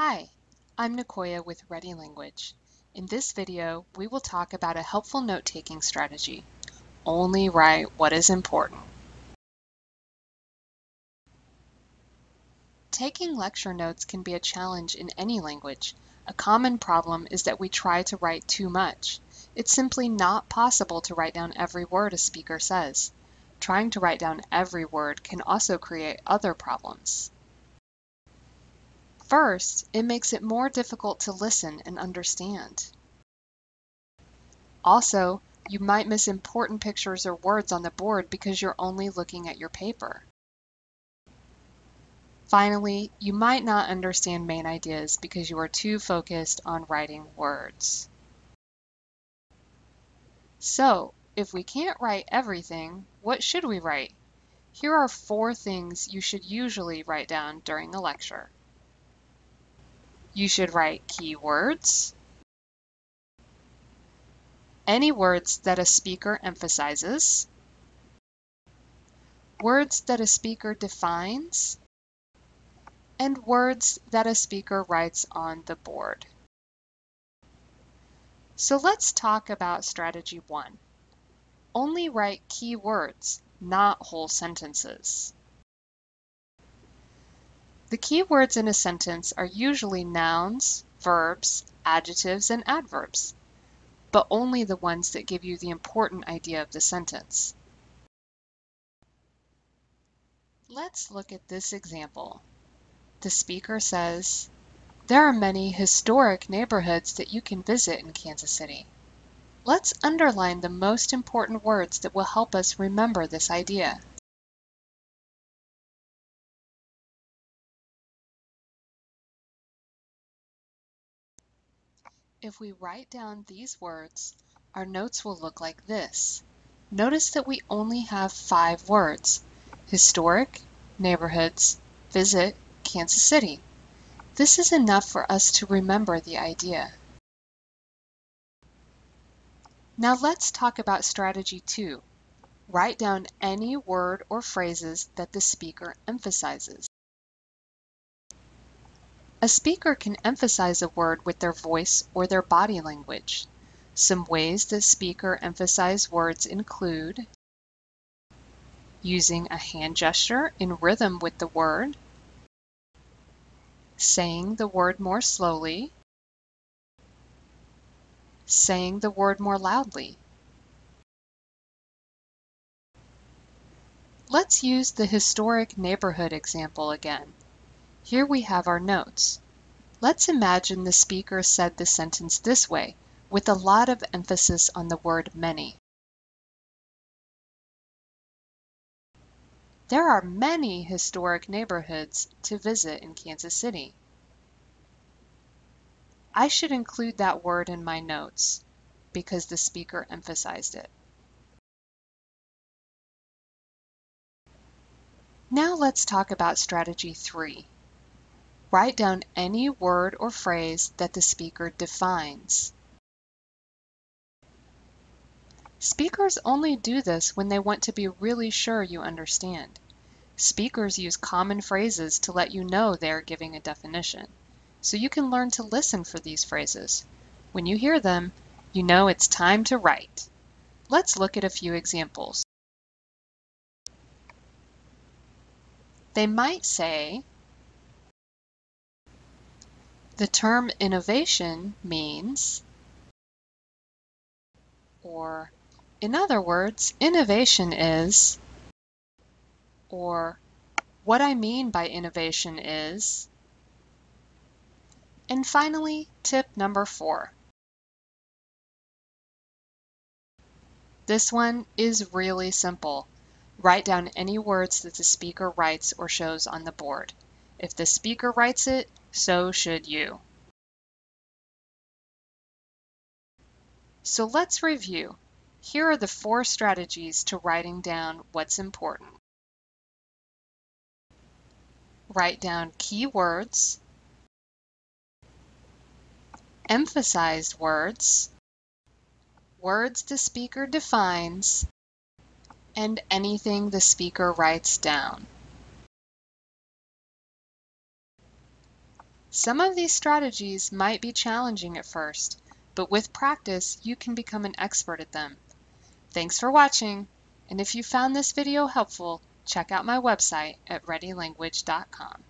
Hi, I'm Nicoya with Ready Language. In this video, we will talk about a helpful note-taking strategy. Only write what is important. Taking lecture notes can be a challenge in any language. A common problem is that we try to write too much. It's simply not possible to write down every word a speaker says. Trying to write down every word can also create other problems. First, it makes it more difficult to listen and understand. Also, you might miss important pictures or words on the board because you're only looking at your paper. Finally, you might not understand main ideas because you are too focused on writing words. So, if we can't write everything, what should we write? Here are four things you should usually write down during a lecture. You should write keywords, any words that a speaker emphasizes, words that a speaker defines, and words that a speaker writes on the board. So let's talk about strategy one. Only write key words, not whole sentences. The key words in a sentence are usually nouns, verbs, adjectives, and adverbs, but only the ones that give you the important idea of the sentence. Let's look at this example. The speaker says, There are many historic neighborhoods that you can visit in Kansas City. Let's underline the most important words that will help us remember this idea. If we write down these words, our notes will look like this. Notice that we only have five words, historic, neighborhoods, visit, Kansas City. This is enough for us to remember the idea. Now let's talk about strategy two. Write down any word or phrases that the speaker emphasizes. A speaker can emphasize a word with their voice or their body language. Some ways the speaker emphasize words include using a hand gesture in rhythm with the word, saying the word more slowly, saying the word more loudly. Let's use the historic neighborhood example again. Here we have our notes. Let's imagine the speaker said the sentence this way, with a lot of emphasis on the word many. There are many historic neighborhoods to visit in Kansas City. I should include that word in my notes because the speaker emphasized it. Now let's talk about strategy three. Write down any word or phrase that the speaker defines. Speakers only do this when they want to be really sure you understand. Speakers use common phrases to let you know they are giving a definition. So you can learn to listen for these phrases. When you hear them, you know it's time to write. Let's look at a few examples. They might say, the term innovation means, or in other words, innovation is, or what I mean by innovation is, and finally, tip number four. This one is really simple. Write down any words that the speaker writes or shows on the board. If the speaker writes it, so should you. So let's review. Here are the four strategies to writing down what's important. Write down key words, emphasized words, words the speaker defines, and anything the speaker writes down. Some of these strategies might be challenging at first, but with practice you can become an expert at them. Thanks for watching, and if you found this video helpful, check out my website at readylanguage.com.